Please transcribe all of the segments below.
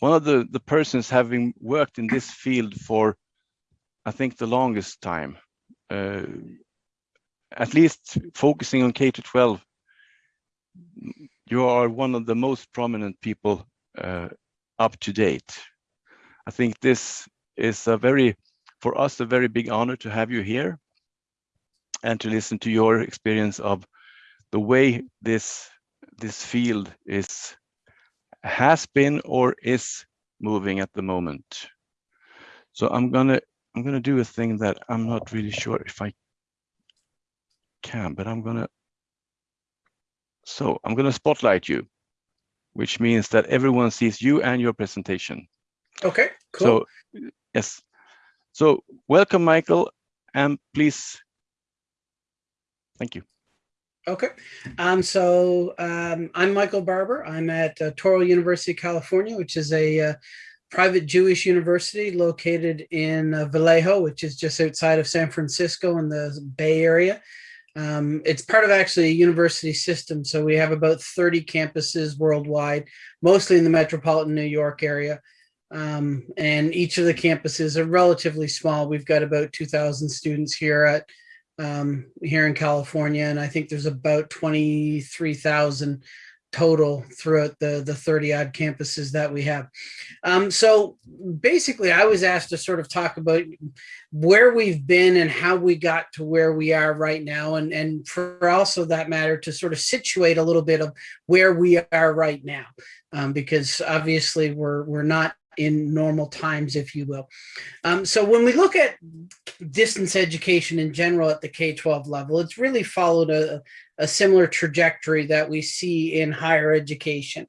one of the, the persons having worked in this field for, I think, the longest time, uh, at least focusing on K to 12, you are one of the most prominent people uh, up to date. I think this is a very, for us, a very big honor to have you here and to listen to your experience of the way this this field is has been or is moving at the moment. So I'm gonna I'm gonna do a thing that I'm not really sure if I can, but I'm gonna so I'm gonna spotlight you, which means that everyone sees you and your presentation. Okay, cool. So yes. So welcome, Michael, and please. Thank you. Okay, um, so um, I'm Michael Barbour. I'm at uh, Touro University, California, which is a uh, private Jewish university located in uh, Vallejo, which is just outside of San Francisco in the Bay Area. Um, it's part of actually a university system. So we have about 30 campuses worldwide, mostly in the metropolitan New York area. Um, and each of the campuses are relatively small. We've got about 2,000 students here at um, here in California, and I think there's about 23,000 total throughout the the 30 odd campuses that we have. Um, so basically, I was asked to sort of talk about where we've been and how we got to where we are right now, and and for also that matter to sort of situate a little bit of where we are right now, um, because obviously we're we're not in normal times, if you will. Um, so when we look at distance education in general at the K-12 level, it's really followed a, a similar trajectory that we see in higher education.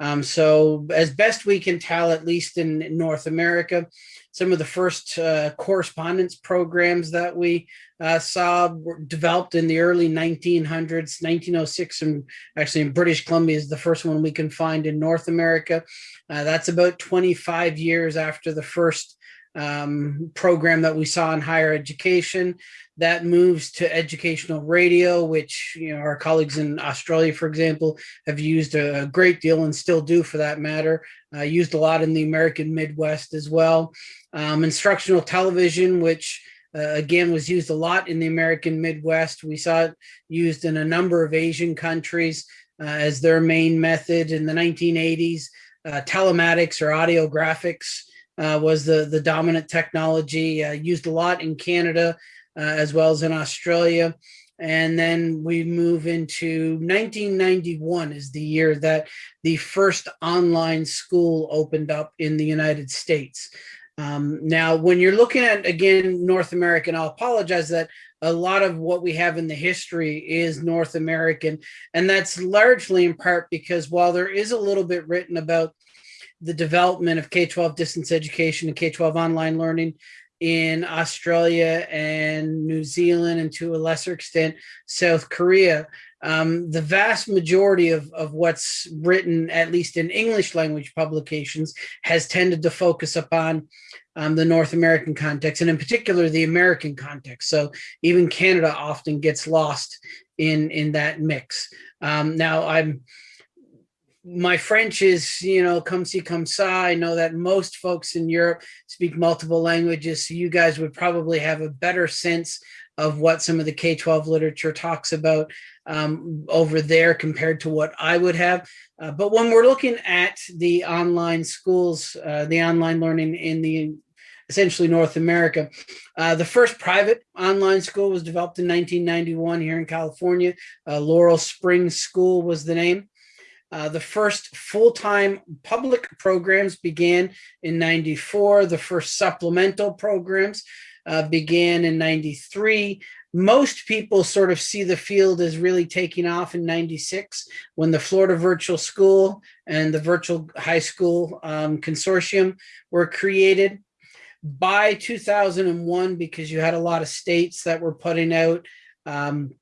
Um, so as best we can tell, at least in North America, some of the first uh, correspondence programs that we uh, saw were developed in the early 1900s, 1906, and actually in British Columbia is the first one we can find in North America. Uh, that's about 25 years after the first um, program that we saw in higher education. That moves to educational radio, which you know our colleagues in Australia, for example, have used a great deal and still do for that matter. Uh, used a lot in the American Midwest as well. Um, instructional television, which uh, again was used a lot in the American Midwest. We saw it used in a number of Asian countries uh, as their main method in the 1980s. Uh, telematics or audio graphics uh, was the, the dominant technology, uh, used a lot in Canada uh, as well as in Australia. And then we move into 1991 is the year that the first online school opened up in the United States. Um, now, when you're looking at, again, North American, I'll apologize that a lot of what we have in the history is North American. And that's largely in part because while there is a little bit written about the development of K-12 distance education and K-12 online learning in Australia and New Zealand and to a lesser extent South Korea. Um, the vast majority of, of what's written, at least in English language publications, has tended to focus upon um, the North American context and in particular the American context. So even Canada often gets lost in, in that mix. Um, now I'm my French is, you know, come see, come ça. I know that most folks in Europe speak multiple languages, so you guys would probably have a better sense of what some of the K-12 literature talks about um, over there compared to what I would have. Uh, but when we're looking at the online schools, uh, the online learning in the essentially North America. Uh, the first private online school was developed in 1991 here in California. Uh, Laurel Springs School was the name. Uh, the first full-time public programs began in 94. The first supplemental programs uh, began in 93. Most people sort of see the field as really taking off in 96 when the Florida Virtual School and the Virtual High School um, Consortium were created. By 2001, because you had a lot of states that were putting out um,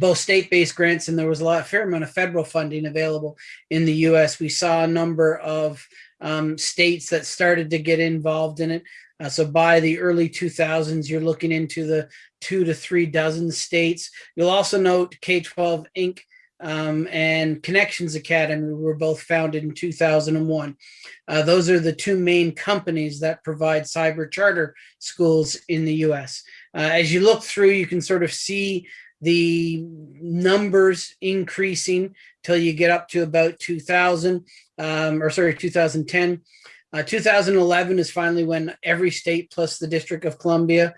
both state-based grants and there was a lot, a fair amount of federal funding available in the U.S. We saw a number of um, states that started to get involved in it. Uh, so by the early 2000s, you're looking into the two to three dozen states. You'll also note K-12 Inc. um, and Connections Academy were both founded in 2001. Uh, those are the two main companies that provide cyber charter schools in the US. Uh, as you look through, you can sort of see the numbers increasing till you get up to about 2000, um, or sorry, 2010. Uh, 2011 is finally when every state plus the District of Columbia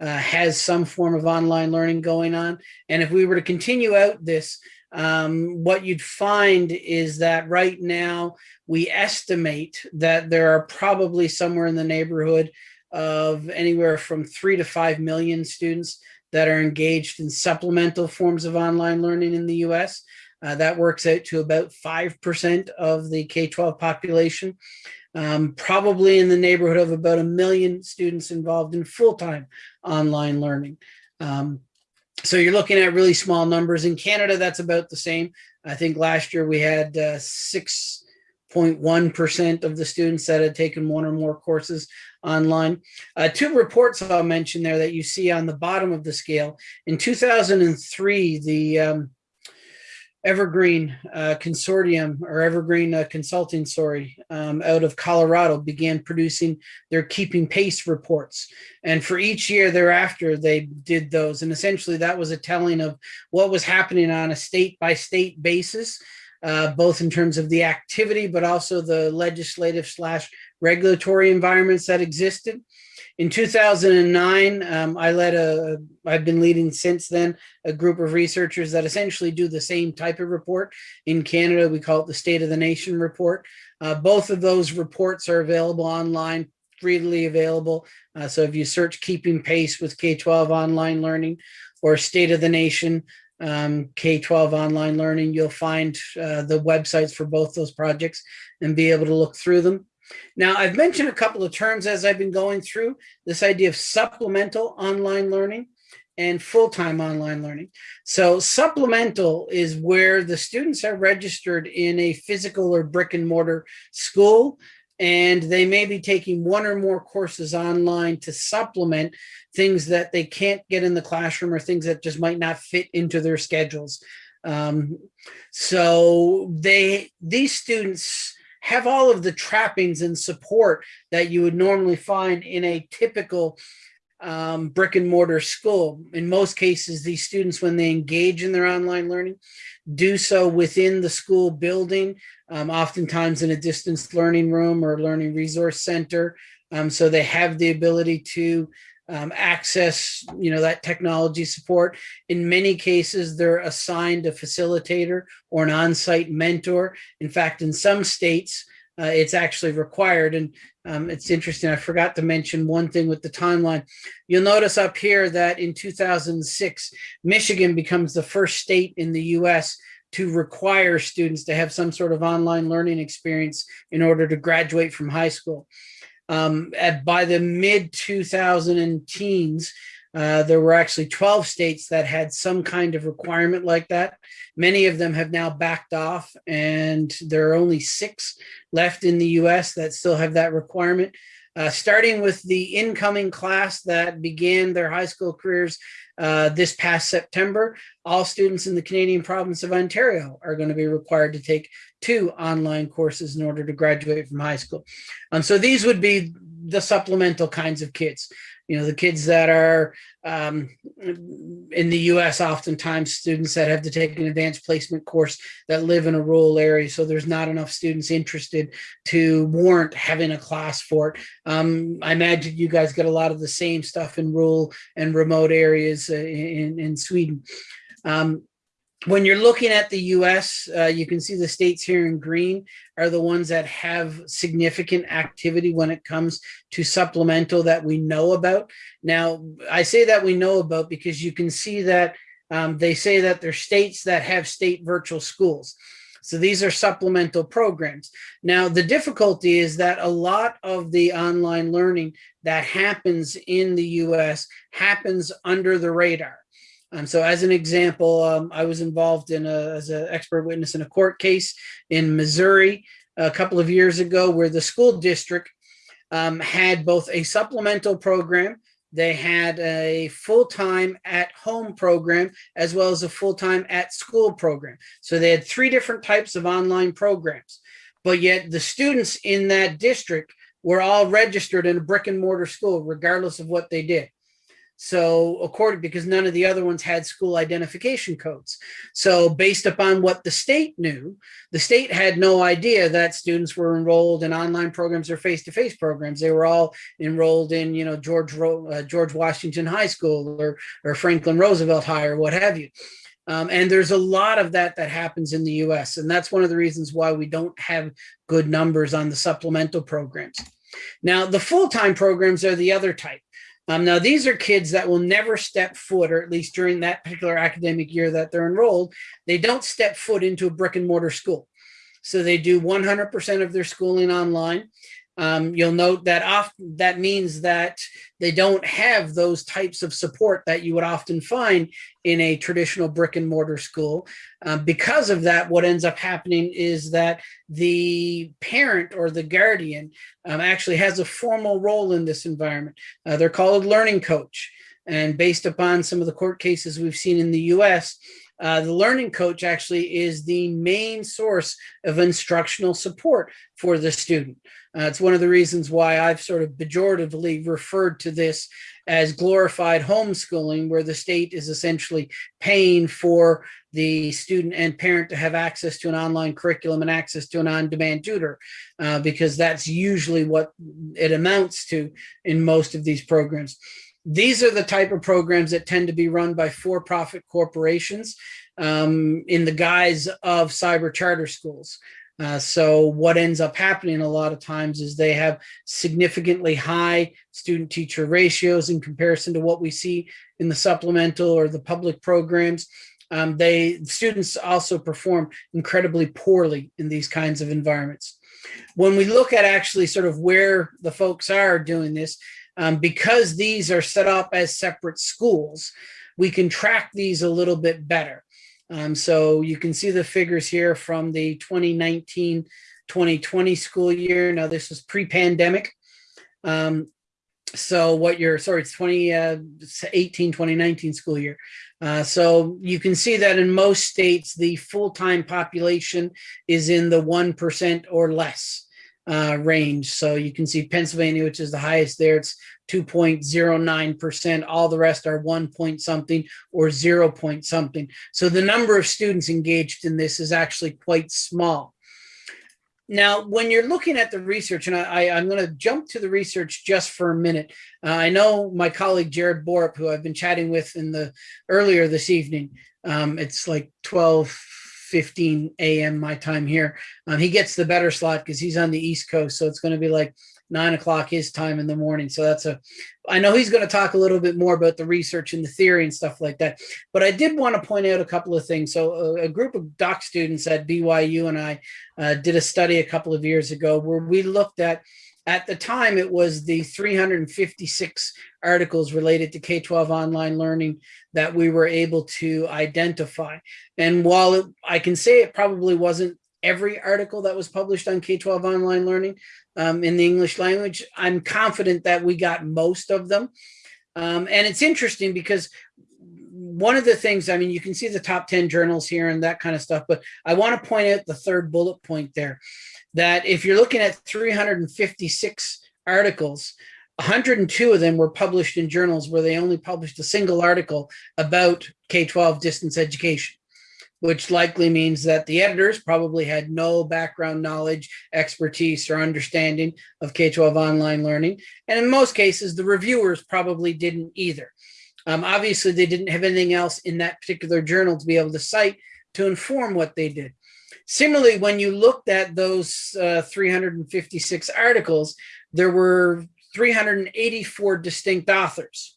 uh, has some form of online learning going on. And if we were to continue out this, um, what you'd find is that right now we estimate that there are probably somewhere in the neighborhood of anywhere from three to five million students that are engaged in supplemental forms of online learning in the US. Uh, that works out to about 5% of the K-12 population, um, probably in the neighborhood of about a million students involved in full-time online learning. Um, so you're looking at really small numbers. In Canada, that's about the same. I think last year we had 6.1% uh, of the students that had taken one or more courses online. Uh, two reports I'll mention there that you see on the bottom of the scale. In 2003, the um, Evergreen uh, Consortium or Evergreen uh, Consulting, sorry, um, out of Colorado began producing their keeping pace reports. And for each year thereafter, they did those. And essentially that was a telling of what was happening on a state by state basis, uh, both in terms of the activity, but also the legislative slash regulatory environments that existed. In 2009, um, I led a, I've been leading since then, a group of researchers that essentially do the same type of report. In Canada, we call it the State of the Nation report. Uh, both of those reports are available online, freely available. Uh, so if you search Keeping Pace with K-12 online learning or State of the Nation, um, K-12 online learning, you'll find uh, the websites for both those projects and be able to look through them. Now, I've mentioned a couple of terms as I've been going through this idea of supplemental online learning and full-time online learning. So supplemental is where the students are registered in a physical or brick and mortar school and they may be taking one or more courses online to supplement things that they can't get in the classroom or things that just might not fit into their schedules. Um, so they these students have all of the trappings and support that you would normally find in a typical um, brick and mortar school. In most cases, these students, when they engage in their online learning, do so within the school building, um, oftentimes in a distance learning room or learning resource center. Um, so they have the ability to um, access, you know, that technology support. In many cases, they're assigned a facilitator or an on-site mentor. In fact, in some states, uh, it's actually required. And um, it's interesting, I forgot to mention one thing with the timeline. You'll notice up here that in 2006, Michigan becomes the first state in the US to require students to have some sort of online learning experience in order to graduate from high school. Um, at, by the mid 2000 teens, uh, there were actually 12 states that had some kind of requirement like that. Many of them have now backed off and there are only six left in the US that still have that requirement. Uh, starting with the incoming class that began their high school careers uh, this past September, all students in the Canadian province of Ontario are going to be required to take two online courses in order to graduate from high school. Um, so these would be the supplemental kinds of kids you know, the kids that are um, in the US, oftentimes students that have to take an advanced placement course that live in a rural area. So there's not enough students interested to warrant having a class for it. Um, I imagine you guys get a lot of the same stuff in rural and remote areas uh, in, in Sweden. Um, when you're looking at the US, uh, you can see the states here in green are the ones that have significant activity when it comes to supplemental that we know about. Now, I say that we know about because you can see that um, they say that there's states that have state virtual schools. So these are supplemental programs. Now, the difficulty is that a lot of the online learning that happens in the US happens under the radar. Um, so as an example, um, I was involved in a, as an expert witness in a court case in Missouri a couple of years ago where the school district um, had both a supplemental program they had a full-time at home program as well as a full-time at school program. So they had three different types of online programs, but yet the students in that district were all registered in a brick and mortar school, regardless of what they did. So according, because none of the other ones had school identification codes. So based upon what the state knew, the state had no idea that students were enrolled in online programs or face-to-face -face programs. They were all enrolled in, you know, George, uh, George Washington High School or, or Franklin Roosevelt High or what have you. Um, and there's a lot of that that happens in the US. And that's one of the reasons why we don't have good numbers on the supplemental programs. Now, the full-time programs are the other type. Um, now, these are kids that will never step foot, or at least during that particular academic year that they're enrolled, they don't step foot into a brick and mortar school. So they do 100% of their schooling online. Um, you'll note that often that means that they don't have those types of support that you would often find in a traditional brick and mortar school. Um, because of that, what ends up happening is that the parent or the guardian um, actually has a formal role in this environment. Uh, they're called a learning coach. And based upon some of the court cases we've seen in the US, uh, the learning coach actually is the main source of instructional support for the student. Uh, it's one of the reasons why I've sort of pejoratively referred to this as glorified homeschooling, where the state is essentially paying for the student and parent to have access to an online curriculum and access to an on-demand tutor, uh, because that's usually what it amounts to in most of these programs. These are the type of programs that tend to be run by for-profit corporations um, in the guise of cyber charter schools. Uh, so what ends up happening a lot of times is they have significantly high student teacher ratios in comparison to what we see in the supplemental or the public programs. Um, they students also perform incredibly poorly in these kinds of environments. When we look at actually sort of where the folks are doing this, um, because these are set up as separate schools, we can track these a little bit better. Um, so you can see the figures here from the 2019-2020 school year. Now this is pre-pandemic. Um, so what you're, sorry, it's 2018, uh, 2019 school year. Uh, so you can see that in most states, the full-time population is in the 1% or less uh, range. So you can see Pennsylvania, which is the highest there, it's 2.09%. All the rest are one point something or zero point something. So the number of students engaged in this is actually quite small. Now, when you're looking at the research, and I, am going to jump to the research just for a minute. Uh, I know my colleague Jared Borup, who I've been chatting with in the earlier this evening, um, it's like 12, 15 a.m. my time here. Um, he gets the better slot because he's on the East Coast. So it's going to be like nine o'clock his time in the morning. So that's a, I know he's going to talk a little bit more about the research and the theory and stuff like that. But I did want to point out a couple of things. So a, a group of doc students at BYU and I uh, did a study a couple of years ago where we looked at at the time, it was the 356 articles related to K-12 online learning that we were able to identify. And while it, I can say it probably wasn't every article that was published on K-12 online learning um, in the English language, I'm confident that we got most of them. Um, and it's interesting because one of the things, I mean, you can see the top 10 journals here and that kind of stuff, but I want to point out the third bullet point there that if you're looking at 356 articles, 102 of them were published in journals where they only published a single article about K-12 distance education, which likely means that the editors probably had no background knowledge, expertise, or understanding of K-12 online learning. And in most cases, the reviewers probably didn't either. Um, obviously, they didn't have anything else in that particular journal to be able to cite to inform what they did. Similarly, when you looked at those uh, 356 articles, there were 384 distinct authors.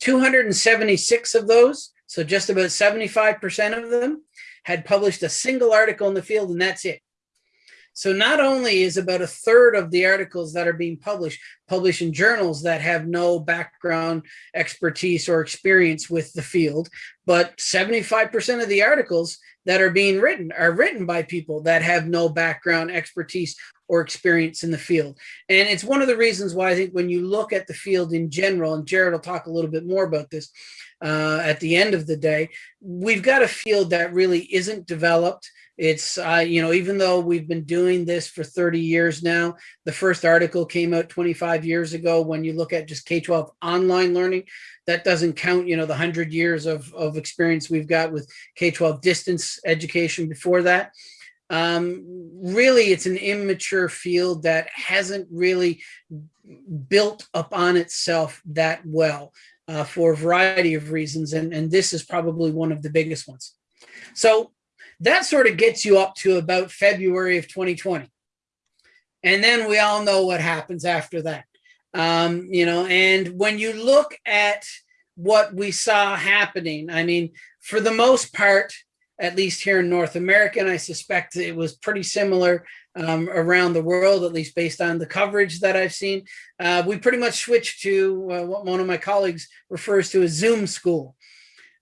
276 of those, so just about 75% of them, had published a single article in the field, and that's it. So not only is about a third of the articles that are being published, published in journals that have no background expertise or experience with the field, but 75% of the articles that are being written are written by people that have no background expertise or experience in the field. And it's one of the reasons why I think when you look at the field in general, and Jared will talk a little bit more about this uh, at the end of the day, we've got a field that really isn't developed. It's, uh, you know, even though we've been doing this for 30 years now, the first article came out 25 years ago. When you look at just K-12 online learning, that doesn't count, you know, the 100 years of, of experience we've got with K-12 distance education before that. Um, really, it's an immature field that hasn't really built upon itself that well uh, for a variety of reasons. And, and this is probably one of the biggest ones. So that sort of gets you up to about February of 2020. And then we all know what happens after that. Um, you know, and when you look at what we saw happening, I mean, for the most part, at least here in North America, and I suspect it was pretty similar um, around the world, at least based on the coverage that I've seen. Uh, we pretty much switched to uh, what one of my colleagues refers to as Zoom school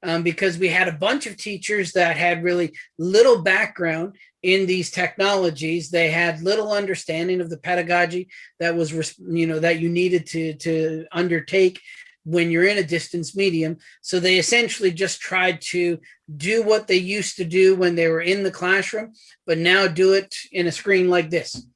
um, because we had a bunch of teachers that had really little background in these technologies. They had little understanding of the pedagogy that was, you know, that you needed to, to undertake when you're in a distance medium. So they essentially just tried to do what they used to do when they were in the classroom, but now do it in a screen like this.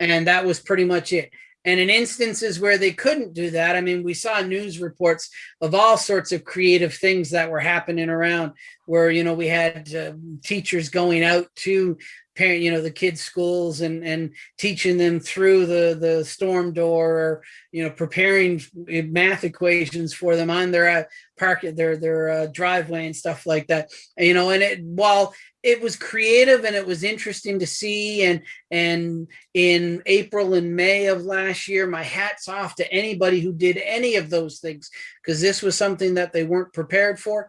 And that was pretty much it. And in instances where they couldn't do that, I mean, we saw news reports of all sorts of creative things that were happening around where, you know, we had uh, teachers going out to parent, you know, the kids' schools and, and teaching them through the, the storm door or, you know, preparing math equations for them on their uh, park, their, their uh, driveway and stuff like that. You know, and it, while it was creative and it was interesting to see and and in april and may of last year my hats off to anybody who did any of those things because this was something that they weren't prepared for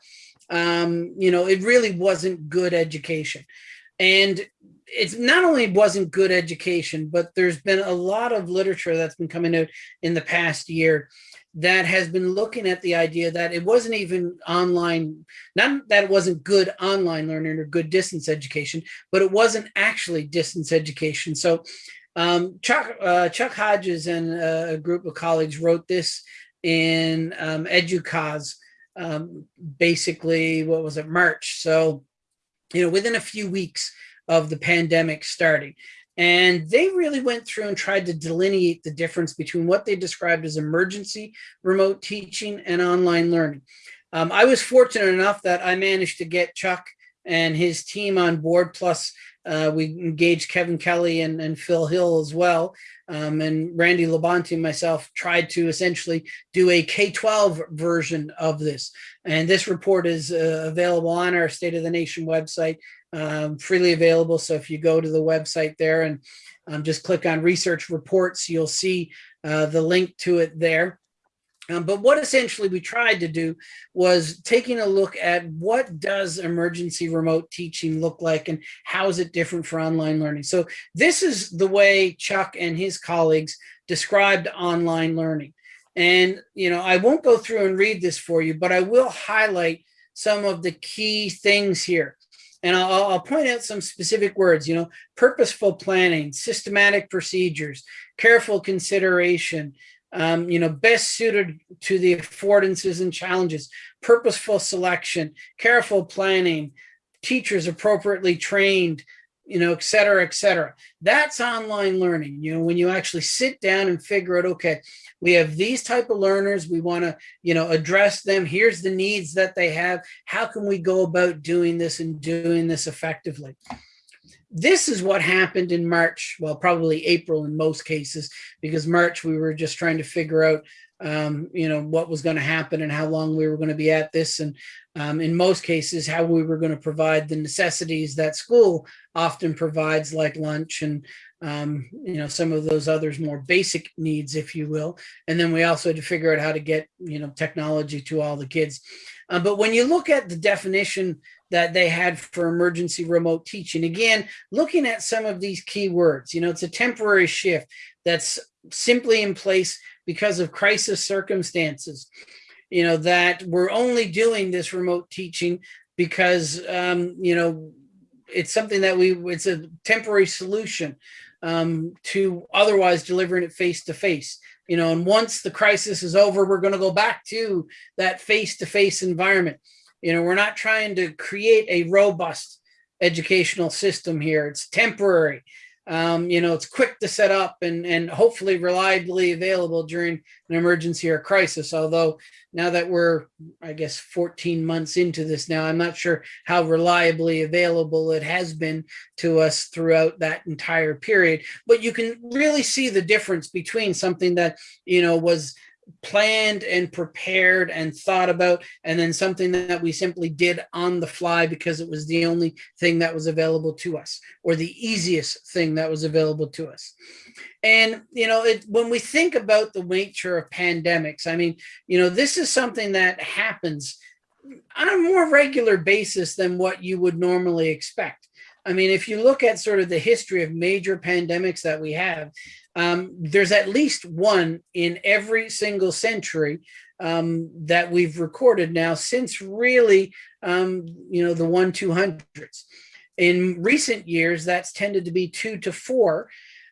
um, you know it really wasn't good education and it's not only wasn't good education but there's been a lot of literature that's been coming out in the past year that has been looking at the idea that it wasn't even online, not that it wasn't good online learning or good distance education, but it wasn't actually distance education. So um, Chuck, uh, Chuck Hodges and uh, a group of colleagues wrote this in um, EDUCAUSE, um, basically, what was it, March. So, you know, within a few weeks of the pandemic starting. And they really went through and tried to delineate the difference between what they described as emergency remote teaching and online learning. Um, I was fortunate enough that I managed to get Chuck and his team on board. Plus, uh, we engaged Kevin Kelly and, and Phil Hill as well. Um, and Randy LaBonte and myself tried to essentially do a K-12 version of this. And this report is uh, available on our State of the Nation website um, freely available. So if you go to the website there and um, just click on research reports, you'll see uh, the link to it there. Um, but what essentially we tried to do was taking a look at what does emergency remote teaching look like and how is it different for online learning. So this is the way Chuck and his colleagues described online learning. And, you know, I won't go through and read this for you, but I will highlight some of the key things here. And I'll, I'll, point out some specific words, you know, purposeful planning, systematic procedures, careful consideration, um, you know, best suited to the affordances and challenges, purposeful selection, careful planning, teachers appropriately trained, you know, et cetera, et cetera. That's online learning, you know, when you actually sit down and figure out, okay, we have these type of learners, we want to, you know, address them. Here's the needs that they have. How can we go about doing this and doing this effectively? This is what happened in March, well, probably April in most cases, because March we were just trying to figure out um, you know, what was going to happen and how long we were going to be at this. And um, in most cases, how we were going to provide the necessities that school often provides, like lunch and, um, you know, some of those others more basic needs, if you will. And then we also had to figure out how to get, you know, technology to all the kids. Uh, but when you look at the definition that they had for emergency remote teaching, again, looking at some of these key words, you know, it's a temporary shift that's simply in place because of crisis circumstances, you know, that we're only doing this remote teaching because, um, you know, it's something that we, it's a temporary solution. um, to otherwise delivering it face to face. You know, and once the crisis is over, we're going to go back to that face to face environment. You know, we're not trying to create a robust educational system here. It's temporary. Um, you know, it's quick to set up and, and hopefully reliably available during an emergency or crisis. Although now that we're, I guess, 14 months into this now, I'm not sure how reliably available it has been to us throughout that entire period. But you can really see the difference between something that, you know, was planned and prepared and thought about and then something that we simply did on the fly because it was the only thing that was available to us or the easiest thing that was available to us. And you know it, when we think about the nature of pandemics i mean you know this is something that happens on a more regular basis than what you would normally expect. I mean, if you look at sort of the history of major pandemics that we have, um, there's at least one in every single century um, that we've recorded now since really, um, you know, the one 200s. In recent years, that's tended to be two to four.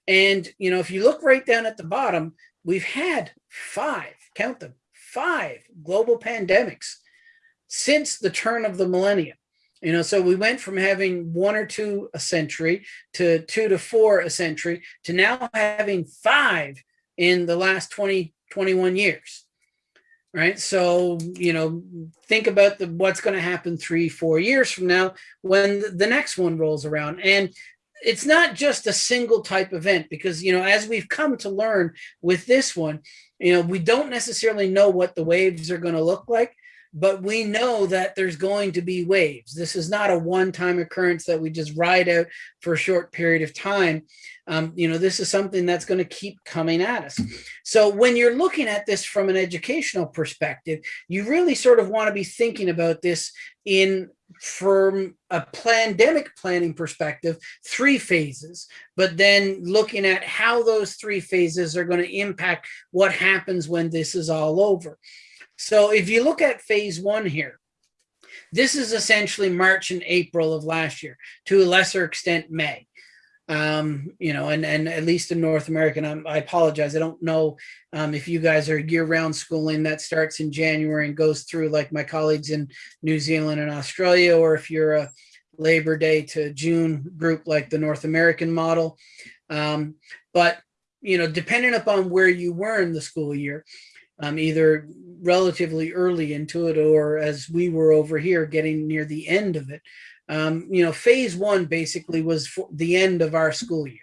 And, you know, if you look right down at the bottom, we've had five, count them, five global pandemics since the turn of the millennium. You know, so we went from having one or two a century to two to four a century to now having five in the last 20, 21 years. Right. So, you know, think about the what's going to happen three, four years from now when the next one rolls around. And it's not just a single type event because, you know, as we've come to learn with this one, you know, we don't necessarily know what the waves are going to look like but we know that there's going to be waves. This is not a one-time occurrence that we just ride out for a short period of time. Um, you know, this is something that's going to keep coming at us. So when you're looking at this from an educational perspective, you really sort of want to be thinking about this in from a pandemic planning perspective, three phases, but then looking at how those three phases are going to impact what happens when this is all over. So if you look at phase one here, this is essentially March and April of last year, to a lesser extent May. Um, you know, and, and at least in North America, and i apologize, I don't know um, if you guys are year-round schooling that starts in January and goes through like my colleagues in New Zealand and Australia, or if you're a Labor Day to June group like the North American model. Um, but, you know, depending upon where you were in the school year, um, either relatively early into it or as we were over here getting near the end of it. Um, you know, phase one basically was the end of our school year.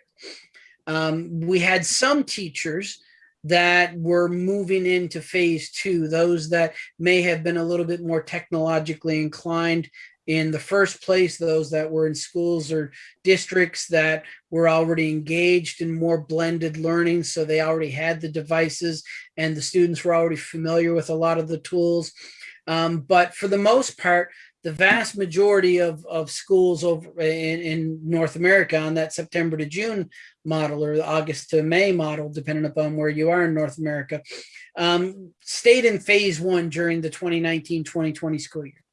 Um, we had some teachers that were moving into phase two, those that may have been a little bit more technologically inclined in the first place, those that were in schools or districts that were already engaged in more blended learning. So they already had the devices and the students were already familiar with a lot of the tools. Um, but for the most part, the vast majority of, of schools over in, in North America on that September to June model or the August to May model, depending upon where you are in North America, um, stayed in phase one during the 2019-2020 school year.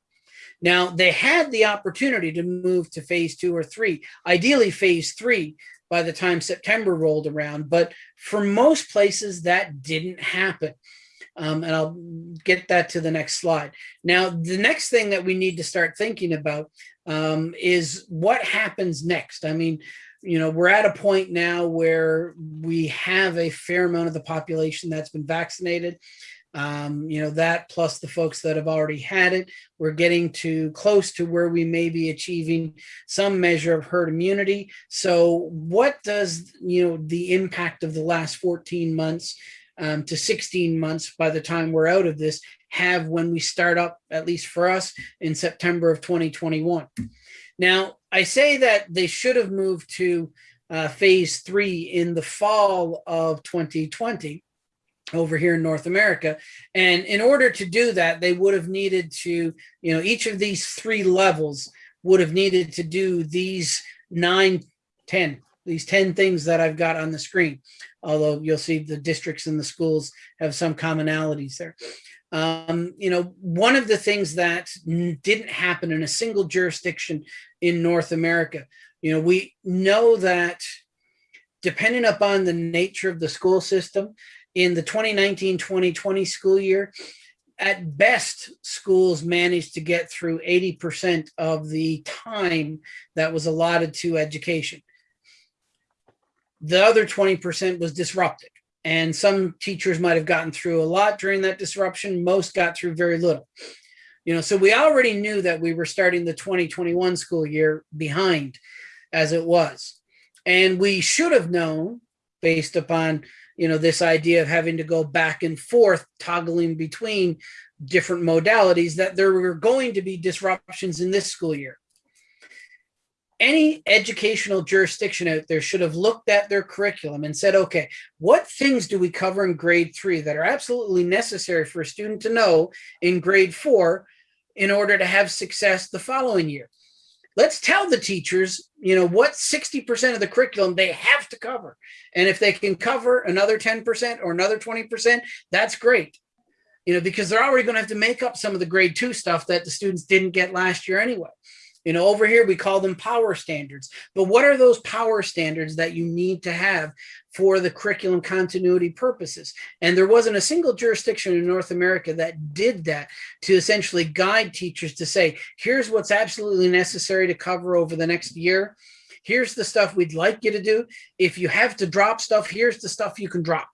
Now, they had the opportunity to move to phase two or three, ideally phase three by the time September rolled around. But for most places, that didn't happen. Um, and I'll get that to the next slide. Now, the next thing that we need to start thinking about um, is what happens next. I mean, you know, we're at a point now where we have a fair amount of the population that's been vaccinated. Um, you know, that plus the folks that have already had it, we're getting to close to where we may be achieving some measure of herd immunity. So what does, you know, the impact of the last 14 months um, to 16 months by the time we're out of this have when we start up, at least for us, in September of 2021. Now, I say that they should have moved to uh, phase three in the fall of 2020 over here in North America. And in order to do that, they would have needed to, you know, each of these three levels would have needed to do these nine, 10, these 10 things that I've got on the screen. Although you'll see the districts and the schools have some commonalities there. Um, you know, one of the things that didn't happen in a single jurisdiction in North America, you know, we know that depending upon the nature of the school system, in the 2019-2020 school year, at best, schools managed to get through 80% of the time that was allotted to education. The other 20% was disrupted. And some teachers might have gotten through a lot during that disruption. Most got through very little. You know, so we already knew that we were starting the 2021 school year behind as it was. And we should have known based upon you know, this idea of having to go back and forth, toggling between different modalities, that there were going to be disruptions in this school year. Any educational jurisdiction out there should have looked at their curriculum and said, okay, what things do we cover in grade three that are absolutely necessary for a student to know in grade four in order to have success the following year? Let's tell the teachers, you know, what 60% of the curriculum they have to cover. And if they can cover another 10% or another 20%, that's great. You know, because they're already going to have to make up some of the grade two stuff that the students didn't get last year anyway. You know, over here, we call them power standards. But what are those power standards that you need to have for the curriculum continuity purposes? And there wasn't a single jurisdiction in North America that did that to essentially guide teachers to say, here's what's absolutely necessary to cover over the next year. Here's the stuff we'd like you to do. If you have to drop stuff, here's the stuff you can drop.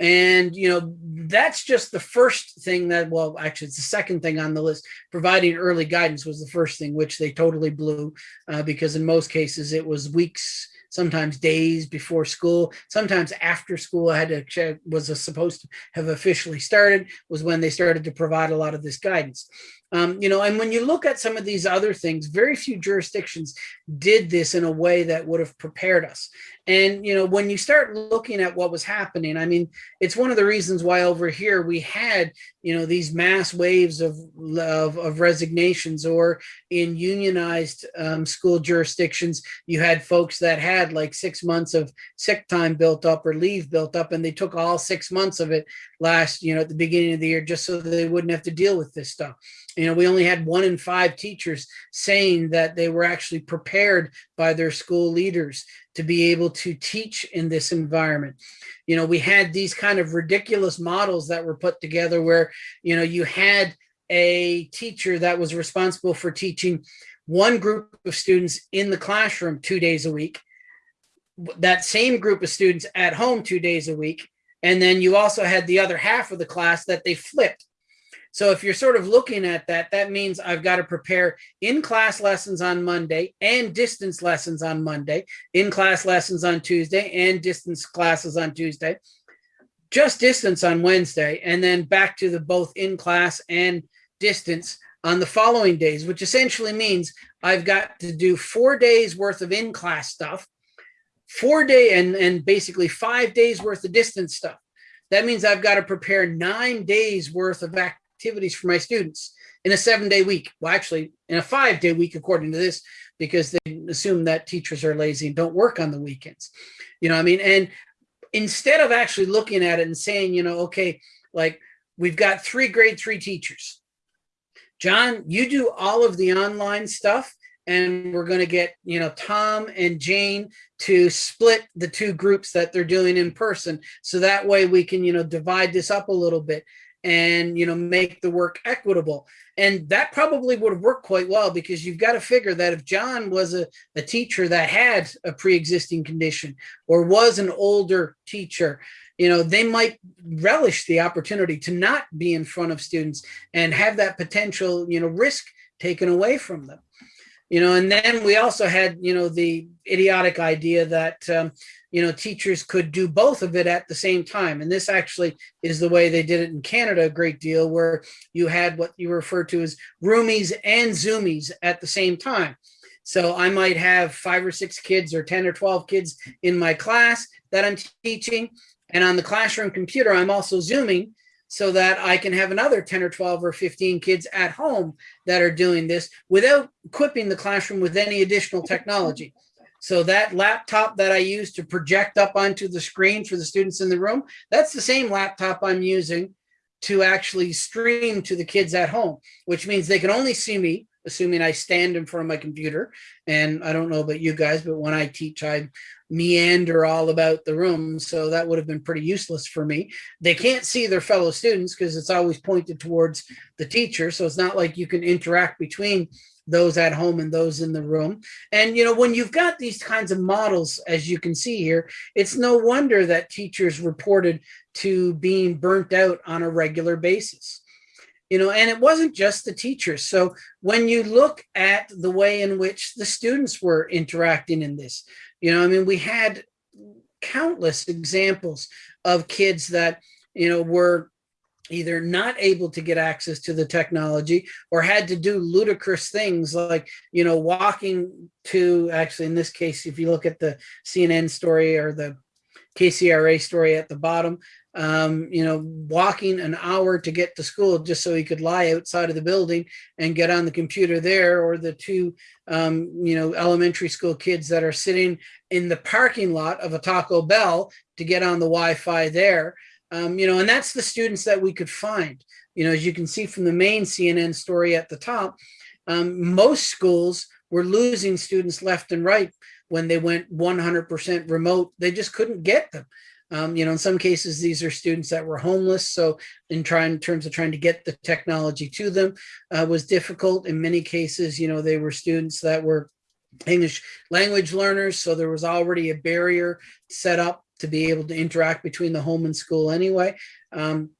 And, you know, that's just the first thing that, well, actually, it's the second thing on the list. Providing early guidance was the first thing, which they totally blew uh, because in most cases it was weeks, sometimes days before school, sometimes after school I had to check, was supposed to have officially started, was when they started to provide a lot of this guidance. Um, you know, and when you look at some of these other things, very few jurisdictions did this in a way that would have prepared us. And, you know, when you start looking at what was happening, I mean, it's one of the reasons why over here we had, you know, these mass waves of, of, of resignations or in unionized um, school jurisdictions, you had folks that had like six months of sick time built up or leave built up, and they took all six months of it last, you know, at the beginning of the year, just so they wouldn't have to deal with this stuff. You know, we only had one in five teachers saying that they were actually prepared by their school leaders to be able to teach in this environment. You know, we had these kind of ridiculous models that were put together where, you know, you had a teacher that was responsible for teaching one group of students in the classroom two days a week, that same group of students at home two days a week, and then you also had the other half of the class that they flipped. So if you're sort of looking at that, that means I've got to prepare in-class lessons on Monday and distance lessons on Monday, in-class lessons on Tuesday and distance classes on Tuesday, just distance on Wednesday, and then back to the both in-class and distance on the following days, which essentially means I've got to do four days worth of in-class stuff, four day and, and basically five days worth of distance stuff. That means I've got to prepare nine days worth of activities for my students in a seven day week. Well, actually in a five day week, according to this, because they assume that teachers are lazy and don't work on the weekends. You know I mean? And instead of actually looking at it and saying, you know, okay, like we've got three grade three teachers. John, you do all of the online stuff and we're going to get, you know, Tom and Jane to split the two groups that they're doing in person. So that way we can, you know, divide this up a little bit and you know make the work equitable and that probably would have worked quite well because you've got to figure that if john was a, a teacher that had a pre-existing condition or was an older teacher you know they might relish the opportunity to not be in front of students and have that potential you know risk taken away from them you know and then we also had you know the idiotic idea that um, you know, teachers could do both of it at the same time. And this actually is the way they did it in Canada a great deal, where you had what you refer to as roomies and zoomies at the same time. So I might have five or six kids or 10 or 12 kids in my class that I'm teaching. And on the classroom computer, I'm also zooming so that I can have another 10 or 12 or 15 kids at home that are doing this without equipping the classroom with any additional technology. So that laptop that I use to project up onto the screen for the students in the room, that's the same laptop I'm using to actually stream to the kids at home, which means they can only see me, assuming I stand in front of my computer. And I don't know about you guys, but when I teach, I meander all about the room. So that would have been pretty useless for me. They can't see their fellow students because it's always pointed towards the teacher. So it's not like you can interact between those at home and those in the room. And, you know, when you've got these kinds of models, as you can see here, it's no wonder that teachers reported to being burnt out on a regular basis. You know, and it wasn't just the teachers. So when you look at the way in which the students were interacting in this, you know, I mean, we had countless examples of kids that, you know, were either not able to get access to the technology or had to do ludicrous things like, you know, walking to actually in this case, if you look at the CNN story or the KCRA story at the bottom, um, you know, walking an hour to get to school just so he could lie outside of the building and get on the computer there, or the two, um, you know, elementary school kids that are sitting in the parking lot of a Taco Bell to get on the Wi-Fi there. Um, you know, and that's the students that we could find. You know, as you can see from the main CNN story at the top, um, most schools were losing students left and right when they went 100% remote. They just couldn't get them. Um, you know, in some cases, these are students that were homeless. So in trying in terms of trying to get the technology to them uh, was difficult. In many cases, you know, they were students that were English language learners. So there was already a barrier set up to be able to interact between the home and school anyway. Um,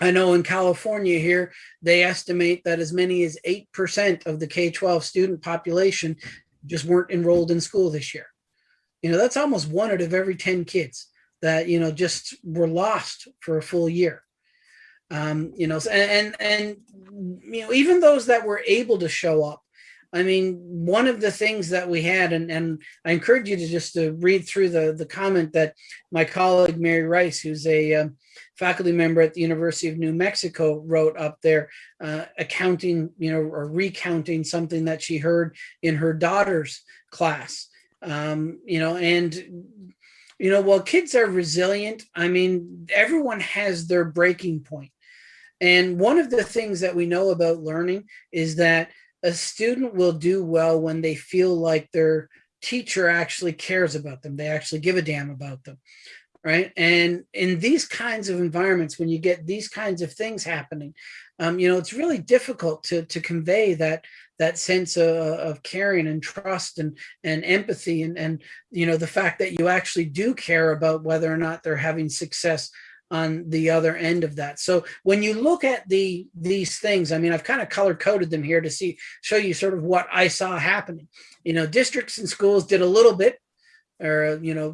I know in California here, they estimate that as many as 8% of the K-12 student population just weren't enrolled in school this year. You know, that's almost one out of every 10 kids that, you know, just were lost for a full year. Um, you know, and, and, and, you know, even those that were able to show up, I mean, one of the things that we had, and, and I encourage you to just to read through the, the comment that my colleague, Mary Rice, who's a uh, faculty member at the University of New Mexico wrote up there, uh, accounting, you know, or recounting something that she heard in her daughter's class. Um, you know, and, you know, while kids are resilient, I mean, everyone has their breaking point. And one of the things that we know about learning is that a student will do well when they feel like their teacher actually cares about them. They actually give a damn about them, right? And in these kinds of environments, when you get these kinds of things happening, um, you know, it's really difficult to, to convey that that sense of, of caring and trust and, and empathy and, and, you know, the fact that you actually do care about whether or not they're having success on the other end of that. So when you look at the these things, I mean, I've kind of color coded them here to see show you sort of what I saw happening. You know, districts and schools did a little bit or, you know,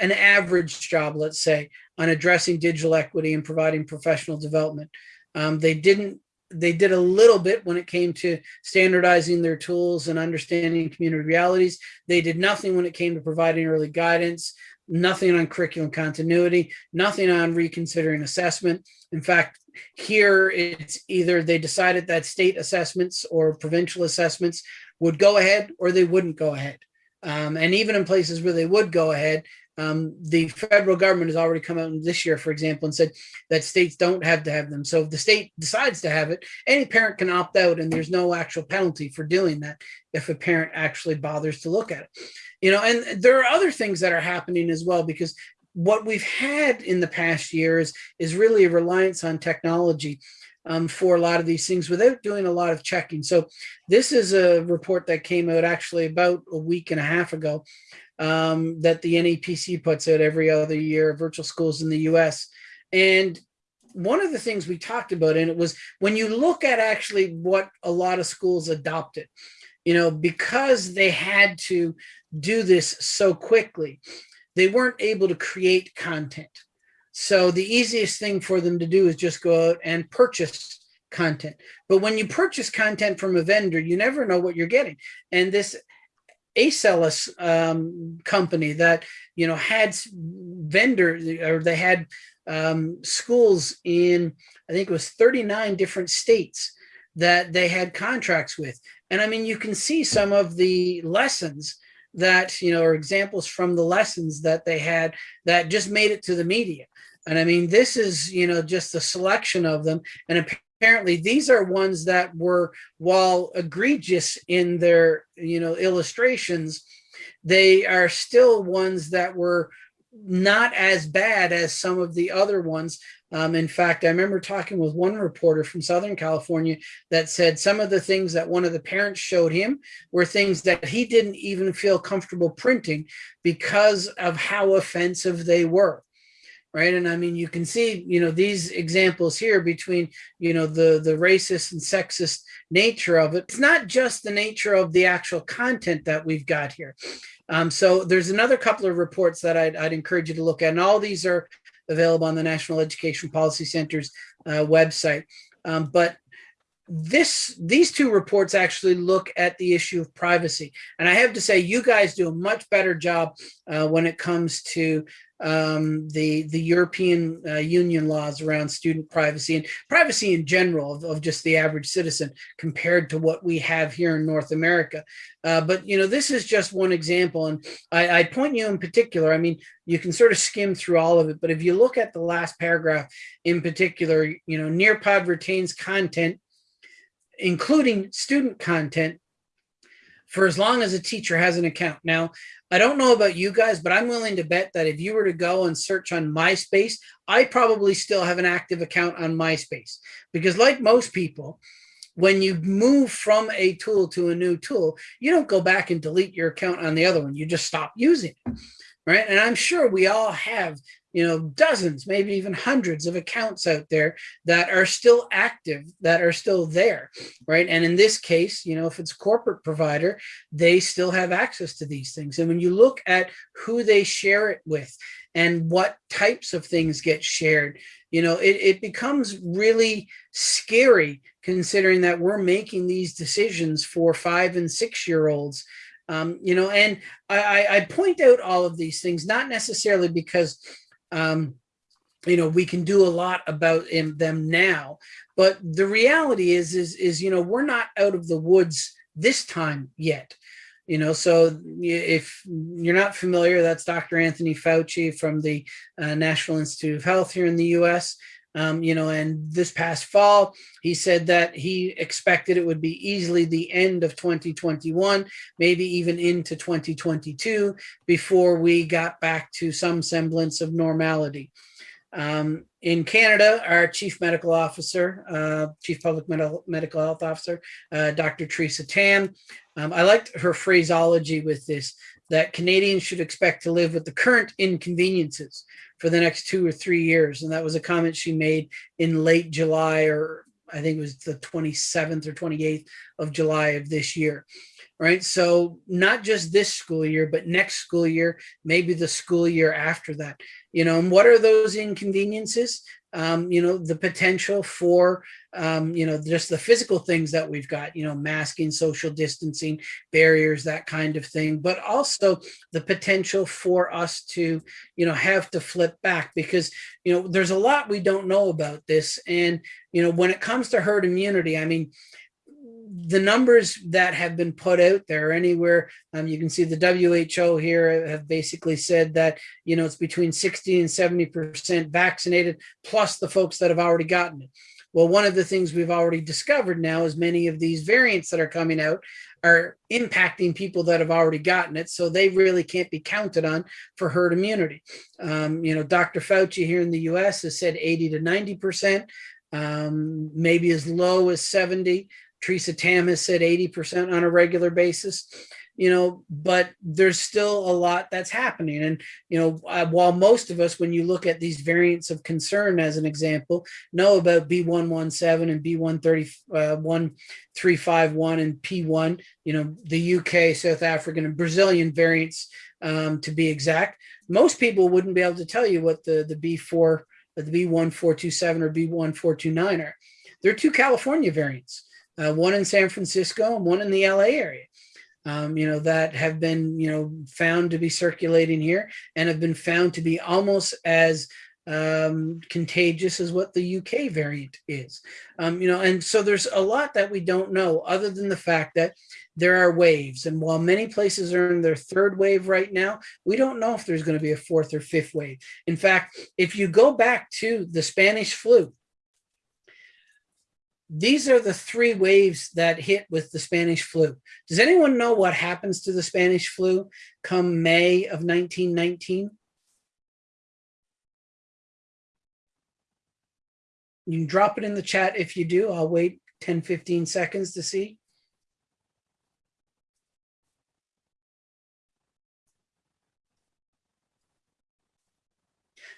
an average job, let's say, on addressing digital equity and providing professional development. Um, they didn't they did a little bit when it came to standardizing their tools and understanding community realities. They did nothing when it came to providing early guidance nothing on curriculum continuity, nothing on reconsidering assessment. In fact, here it's either they decided that state assessments or provincial assessments would go ahead or they wouldn't go ahead. Um, and even in places where they would go ahead, um, the federal government has already come out this year, for example, and said that states don't have to have them. So if the state decides to have it, any parent can opt out and there's no actual penalty for doing that if a parent actually bothers to look at it you know, and there are other things that are happening as well, because what we've had in the past years is really a reliance on technology um, for a lot of these things without doing a lot of checking. So this is a report that came out actually about a week and a half ago um, that the NEPC puts out every other year, virtual schools in the US. And one of the things we talked about in it was when you look at actually what a lot of schools adopted, you know, because they had to do this so quickly, they weren't able to create content. So the easiest thing for them to do is just go out and purchase content. But when you purchase content from a vendor, you never know what you're getting. And this Acellus um, company that, you know, had vendor or they had um, schools in, I think it was 39 different states that they had contracts with. And I mean, you can see some of the lessons that, you know, or examples from the lessons that they had that just made it to the media. And I mean, this is, you know, just a selection of them. And apparently these are ones that were, while egregious in their, you know, illustrations, they are still ones that were not as bad as some of the other ones. Um, in fact, I remember talking with one reporter from Southern California that said some of the things that one of the parents showed him were things that he didn't even feel comfortable printing because of how offensive they were right? And i mean you can see you know these examples here between you know the the racist and sexist nature of it. It's not just the nature of the actual content that we've got here. Um, so there's another couple of reports that I'd, I'd, encourage you to look at and all these are available on the national education policy center's uh, website. Um, but this these two reports actually look at the issue of privacy and i have to say you guys do a much better job uh, when it comes to um, the the European uh, Union laws around student privacy and privacy in general of, of, just the average citizen compared to what we have here in North America. Uh, but you know, this is just one example, and I, I point you in particular. I mean, you can sort of skim through all of it, but if you look at the last paragraph in particular, you know, Nearpod retains content, including student content for as long as a teacher has an account. Now, I don't know about you guys, but I'm willing to bet that if you were to go and search on MySpace, I probably still have an active account on MySpace because like most people, when you move from a tool to a new tool, you don't go back and delete your account on the other one. You just stop using it, right? And I'm sure we all have you know, dozens, maybe even hundreds of accounts out there that are still active, that are still there, right? And in this case, you know, if it's corporate provider, they still have access to these things. And when you look at who they share it with and what types of things get shared, you know, it, it becomes really scary considering that we're making these decisions for five and six year olds um, you know, and I, I point out all of these things, not necessarily because um, you know, we can do a lot about in them now, but the reality is, is, is, you know, we're not out of the woods this time yet. You know, so if you're not familiar, that's Dr. Anthony Fauci from the uh, National Institute of Health here in the US. Um, you know, and this past fall, he said that he expected it would be easily the end of 2021, maybe even into 2022 before we got back to some semblance of normality. Um, in Canada, our chief medical officer, uh, chief public medical, medical health officer, uh, Dr. Theresa Tam, um, I liked her phraseology with this, that Canadians should expect to live with the current inconveniences for the next two or three years. And that was a comment she made in late July, or I think it was the 27th or 28th of July of this year. Right. So not just this school year, but next school year, maybe the school year after that. You know, and what are those inconveniences? Um, you know, the potential for, um, you know, just the physical things that we've got, you know, masking, social distancing, barriers, that kind of thing, but also the potential for us to, you know, have to flip back because, you know, there's a lot we don't know about this. And, you know, when it comes to herd immunity, I mean, the numbers that have been put out there anywhere, um, you can see the WHO here have basically said that, you know, it's between 60 and 70% vaccinated, plus the folks that have already gotten it. Well, one of the things we've already discovered now is many of these variants that are coming out are impacting people that have already gotten it. So they really can't be counted on for herd immunity. Um, you know, Dr. Fauci here in the US has said 80 to 90%, um, maybe as low as 70. Theresa Tam has said 80% on a regular basis, you know, but there's still a lot that's happening. And, you know, uh, while most of us, when you look at these variants of concern as an example, know about B117 and B131, uh, and P1, you know, the UK, South African and Brazilian variants um, to be exact, most people wouldn't be able to tell you what the, the B4, the B1427 or B1429 are. They're two California variants uh, one in San Francisco and one in the LA area. Um, you know, that have been, you know, found to be circulating here and have been found to be almost as um, contagious as what the UK variant is. Um, you know, and so there's a lot that we don't know other than the fact that there are waves. And while many places are in their third wave right now, we don't know if there's going to be a fourth or fifth wave. In fact, if you go back to the Spanish flu, these are the three waves that hit with the Spanish flu. Does anyone know what happens to the Spanish flu come May of 1919? You can drop it in the chat if you do. I'll wait 10, 15 seconds to see.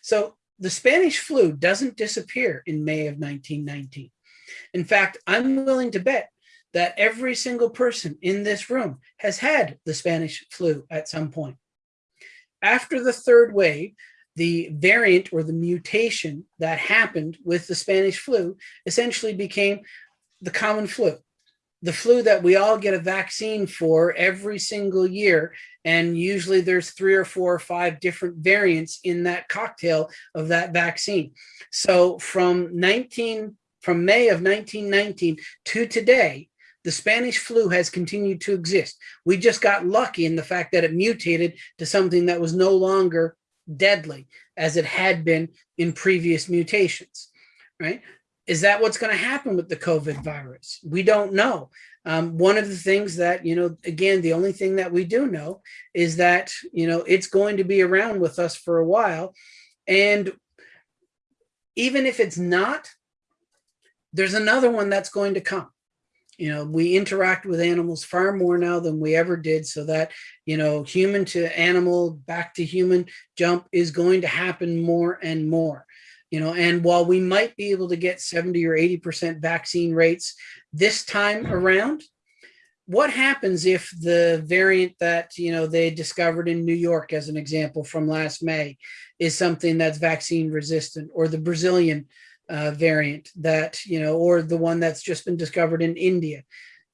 So the Spanish flu doesn't disappear in May of 1919. In fact, I'm willing to bet that every single person in this room has had the Spanish flu at some point. After the third wave, the variant or the mutation that happened with the Spanish flu essentially became the common flu, the flu that we all get a vaccine for every single year. And usually there's three or four or five different variants in that cocktail of that vaccine. So from 19, from May of 1919 to today, the Spanish flu has continued to exist. We just got lucky in the fact that it mutated to something that was no longer deadly as it had been in previous mutations, right? Is that what's going to happen with the COVID virus? We don't know. Um, one of the things that, you know, again, the only thing that we do know is that, you know, it's going to be around with us for a while. And even if it's not, there's another one that's going to come. You know we interact with animals far more now than we ever did so that you know human to animal back to human jump is going to happen more and more. You know and while we might be able to get 70 or 80 percent vaccine rates this time around what happens if the variant that you know they discovered in New York as an example from last May is something that's vaccine resistant or the Brazilian uh, variant that, you know, or the one that's just been discovered in India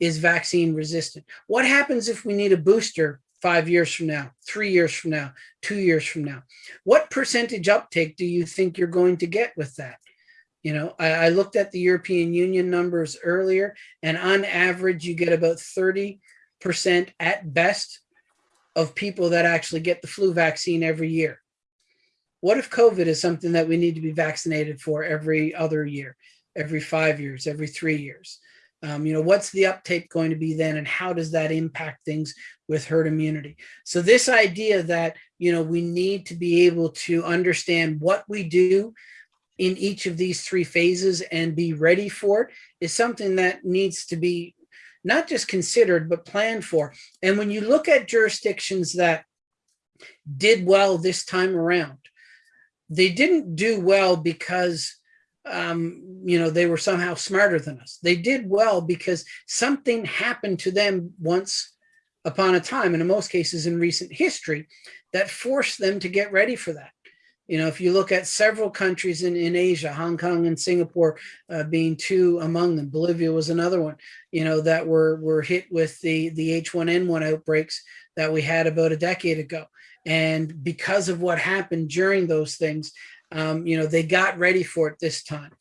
is vaccine resistant. What happens if we need a booster five years from now, three years from now, two years from now? What percentage uptake do you think you're going to get with that? You know, I, I looked at the European Union numbers earlier, and on average, you get about 30% at best of people that actually get the flu vaccine every year. What if COVID is something that we need to be vaccinated for every other year, every five years, every three years? Um, you know, what's the uptake going to be then and how does that impact things with herd immunity? So this idea that, you know, we need to be able to understand what we do in each of these three phases and be ready for it is something that needs to be not just considered, but planned for. And when you look at jurisdictions that did well this time around, they didn't do well because um, you know, they were somehow smarter than us. They did well because something happened to them once upon a time, and in most cases in recent history, that forced them to get ready for that. You know, if you look at several countries in, in Asia, Hong Kong and Singapore uh, being two among them, Bolivia was another one, you know, that were, were hit with the, the H1N1 outbreaks that we had about a decade ago. And because of what happened during those things, um, you know, they got ready for it this time.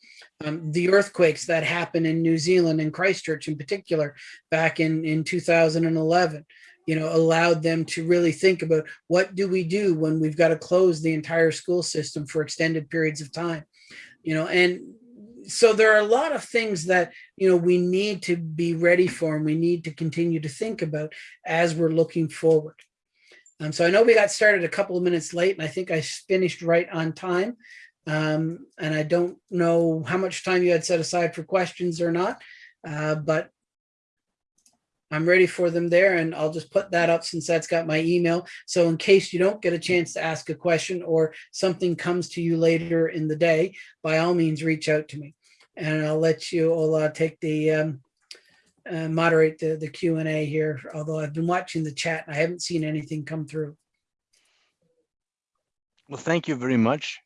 Um, the earthquakes that happened in New Zealand and Christchurch in particular back in, in 2011, you know, allowed them to really think about what do we do when we've got to close the entire school system for extended periods of time, you know, and so there are a lot of things that, you know, we need to be ready for and we need to continue to think about as we're looking forward. Um, so I know we got started a couple of minutes late and I think I finished right on time. Um, and I don't know how much time you had set aside for questions or not, uh, but I'm ready for them there and I'll just put that up since that's got my email. So in case you don't get a chance to ask a question or something comes to you later in the day, by all means, reach out to me and I'll let you, I'll uh, take the, um, uh, moderate the, the Q&A here, although I've been watching the chat and I haven't seen anything come through. Well, thank you very much.